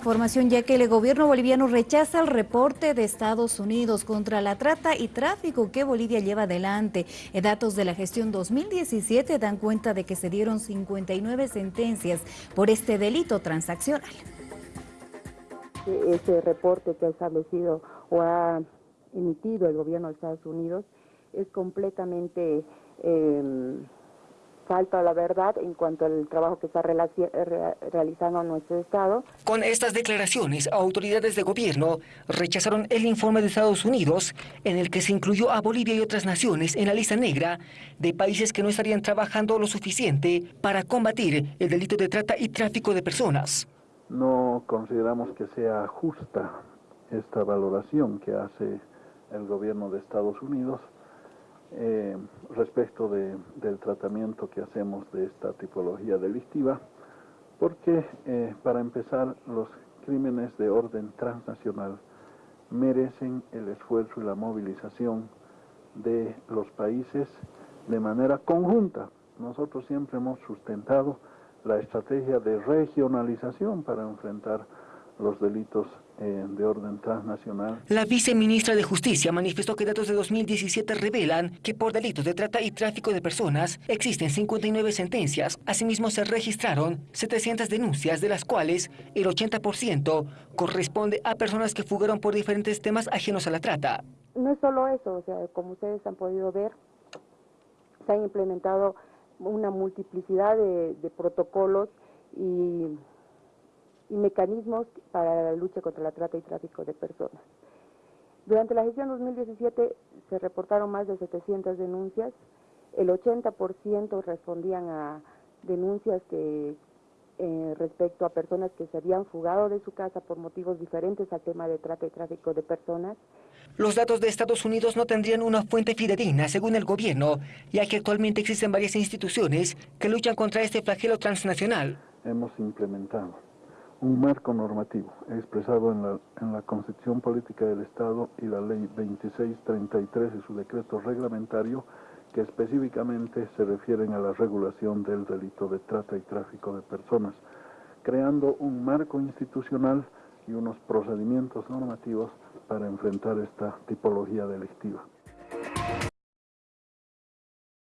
Información ya que el gobierno boliviano rechaza el reporte de Estados Unidos contra la trata y tráfico que Bolivia lleva adelante. Datos de la gestión 2017 dan cuenta de que se dieron 59 sentencias por este delito transaccional. Ese reporte que ha establecido o ha emitido el gobierno de Estados Unidos es completamente... Eh, falta la verdad en cuanto al trabajo que está realizando nuestro Estado. Con estas declaraciones, autoridades de gobierno rechazaron el informe de Estados Unidos en el que se incluyó a Bolivia y otras naciones en la lista negra de países que no estarían trabajando lo suficiente para combatir el delito de trata y tráfico de personas. No consideramos que sea justa esta valoración que hace el gobierno de Estados Unidos eh, respecto del tratamiento que hacemos de esta tipología delictiva, porque eh, para empezar los crímenes de orden transnacional merecen el esfuerzo y la movilización de los países de manera conjunta. Nosotros siempre hemos sustentado la estrategia de regionalización para enfrentar los delitos eh, de orden transnacional. La viceministra de Justicia manifestó que datos de 2017 revelan que por delitos de trata y tráfico de personas existen 59 sentencias. Asimismo se registraron 700 denuncias, de las cuales el 80% corresponde a personas que fugaron por diferentes temas ajenos a la trata. No es solo eso, o sea, como ustedes han podido ver, se han implementado una multiplicidad de, de protocolos y y mecanismos para la lucha contra la trata y tráfico de personas. Durante la gestión 2017 se reportaron más de 700 denuncias, el 80% respondían a denuncias que eh, respecto a personas que se habían fugado de su casa por motivos diferentes al tema de trata y tráfico de personas. Los datos de Estados Unidos no tendrían una fuente fidedigna, según el gobierno, ya que actualmente existen varias instituciones que luchan contra este flagelo transnacional. Hemos implementado un marco normativo expresado en la, en la Constitución Política del Estado y la Ley 2633 y su decreto reglamentario que específicamente se refieren a la regulación del delito de trata y tráfico de personas, creando un marco institucional y unos procedimientos normativos para enfrentar esta tipología delictiva.